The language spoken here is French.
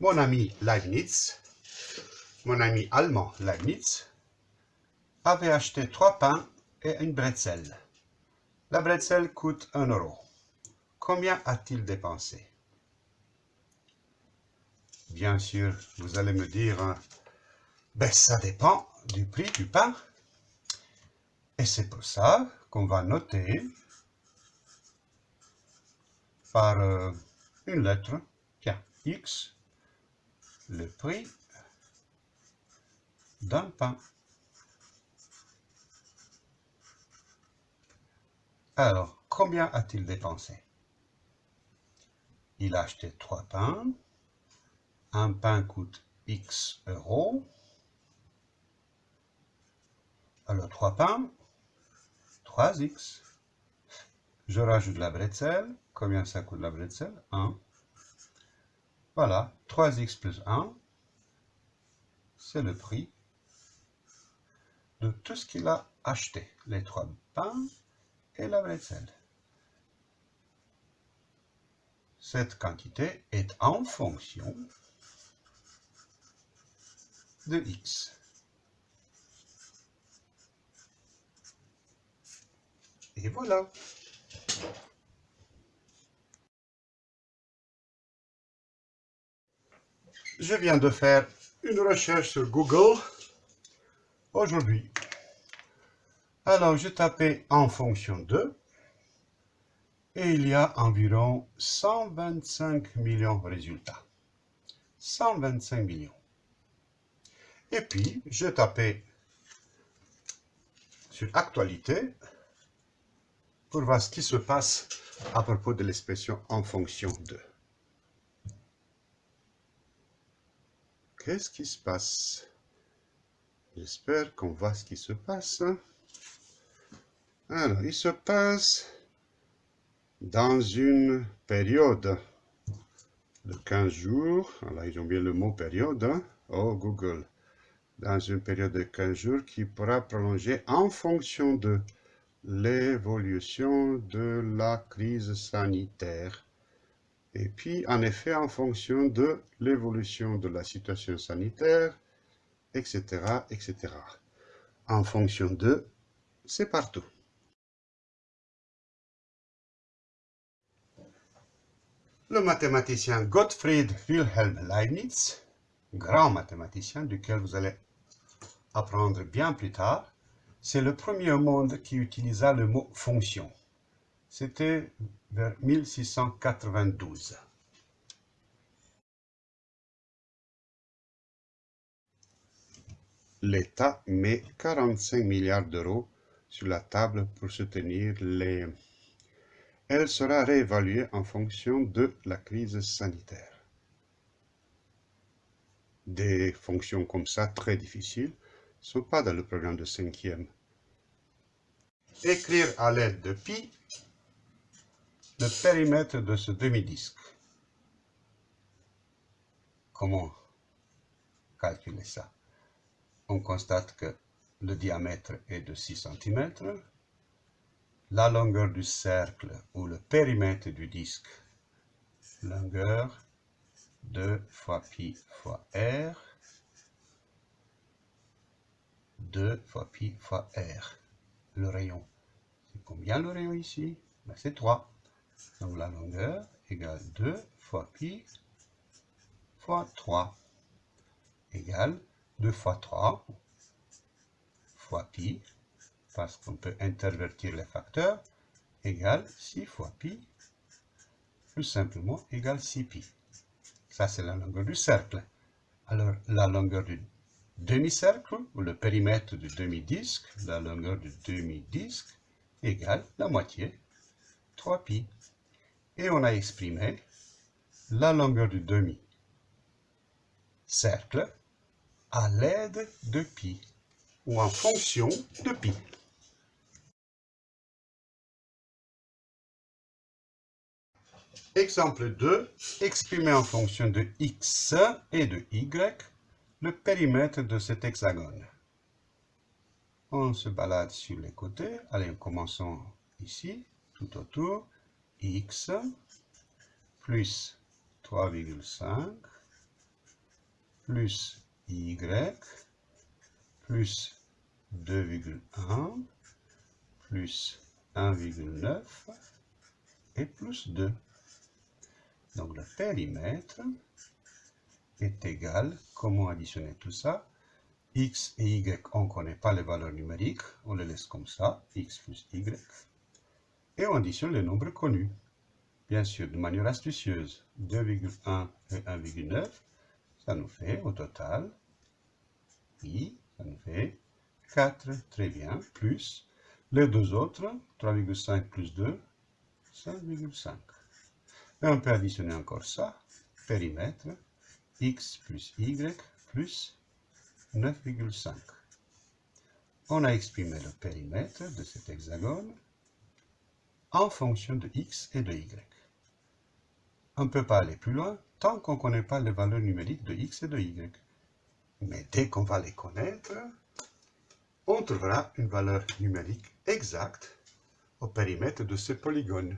Mon ami Leibniz, mon ami allemand Leibniz, avait acheté trois pains et une bretzel. La bretzel coûte un euro. Combien a-t-il dépensé? Bien sûr, vous allez me dire, hein, ben ça dépend du prix du pain. Et c'est pour ça qu'on va noter par euh, une lettre, tiens, X, le prix d'un pain. Alors, combien a-t-il dépensé? Il a acheté trois pains. Un pain coûte X euros. Alors, trois pains, 3X. Je rajoute la bretzel. Combien ça coûte la bretzel? 1. Voilà, 3x plus 1, c'est le prix de tout ce qu'il a acheté. Les trois pains et la bretzel. Cette quantité est en fonction de x. Et voilà. Je viens de faire une recherche sur Google aujourd'hui. Alors, je tapais en fonction de et il y a environ 125 millions de résultats. 125 millions. Et puis, je tapais sur actualité pour voir ce qui se passe à propos de l'expression en fonction de. Qu'est-ce qui se passe? J'espère qu'on voit ce qui se passe. Alors, il se passe dans une période de 15 jours. Là, ils ont bien le mot période. Hein. Oh, Google. Dans une période de 15 jours qui pourra prolonger en fonction de l'évolution de la crise sanitaire et puis, en effet, en fonction de l'évolution de la situation sanitaire, etc., etc. En fonction de, c'est partout. Le mathématicien Gottfried Wilhelm Leibniz, grand mathématicien duquel vous allez apprendre bien plus tard, c'est le premier au monde qui utilisa le mot fonction. C'était vers 1692. L'État met 45 milliards d'euros sur la table pour soutenir les... Elle sera réévaluée en fonction de la crise sanitaire. Des fonctions comme ça, très difficiles, ne sont pas dans le programme de cinquième. Écrire à l'aide de pi le périmètre de ce demi-disque. Comment calculer ça? On constate que le diamètre est de 6 cm, la longueur du cercle ou le périmètre du disque, longueur 2 fois pi fois r, 2 fois pi fois r. Le rayon, c'est combien le rayon ici? Ben, C'est 3. Donc la longueur égale 2 fois pi fois 3 égale 2 fois 3 fois pi, parce qu'on peut intervertir les facteurs, égale 6 fois pi, plus simplement égale 6 pi. Ça, c'est la longueur du cercle. Alors, la longueur du demi-cercle, ou le périmètre du demi-disque, la longueur du demi-disque, égale la moitié, 3 pi et on a exprimé la longueur du demi-cercle à l'aide de pi ou en fonction de pi. Exemple 2, exprimer en fonction de x et de y le périmètre de cet hexagone. On se balade sur les côtés. Allez, commençons ici, tout autour x plus 3,5 plus y plus 2,1 plus 1,9 et plus 2. Donc le périmètre est égal, comment additionner tout ça? X et y, on ne connaît pas les valeurs numériques, on les laisse comme ça, x plus y, et on additionne les nombres connus. Bien sûr, de manière astucieuse, 2,1 et 1,9, ça nous fait au total, i, ça nous fait 4, très bien, plus les deux autres, 3,5 plus 2, 5,5. Et on peut additionner encore ça, périmètre, x plus y plus 9,5. On a exprimé le périmètre de cet hexagone en fonction de x et de y. On ne peut pas aller plus loin tant qu'on ne connaît pas les valeurs numériques de x et de y. Mais dès qu'on va les connaître, on trouvera une valeur numérique exacte au périmètre de ce polygone.